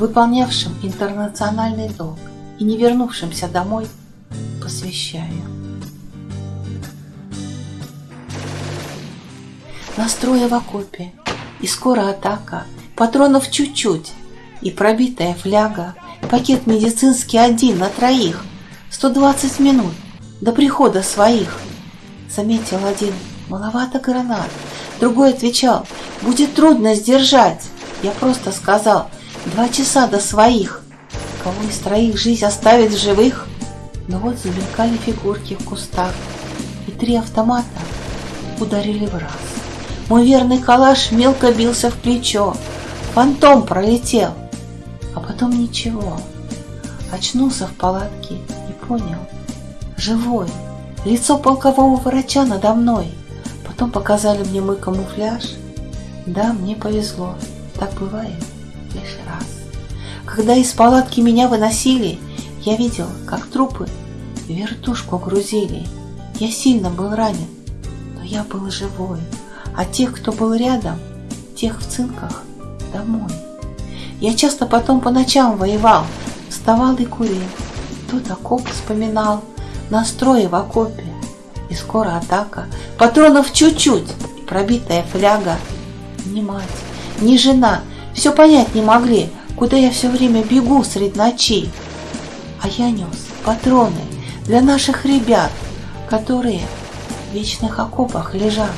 выполнявшим интернациональный долг и не вернувшимся домой, посвящаю. Настроя в окопе, и скоро атака, патронов чуть-чуть, и пробитая фляга, пакет медицинский один на троих, 120 минут до прихода своих. Заметил один, маловато гранат, другой отвечал, будет трудно сдержать. Я просто сказал, два часа до своих. Кого из троих жизнь оставит в живых? Но вот замелькали фигурки в кустах, и три автомата ударили в раз. Мой верный калаш мелко бился в плечо, фантом пролетел, а потом ничего. Очнулся в палатке и понял, живой, лицо полкового врача надо мной. Потом показали мне мой камуфляж. Да, мне повезло, так бывает лишь раз. Когда из палатки меня выносили, я видел, как трупы вертушку грузили. Я сильно был ранен, но я был живой. А тех, кто был рядом, тех в цинках, домой. Я часто потом по ночам воевал, вставал и курил. Тут окоп вспоминал, настрой в окопе. И скоро атака, патронов чуть-чуть, пробитая фляга. Ни мать, ни жена, все понять не могли, куда я все время бегу средь ночи. А я нес патроны для наших ребят, которые в вечных окопах лежат.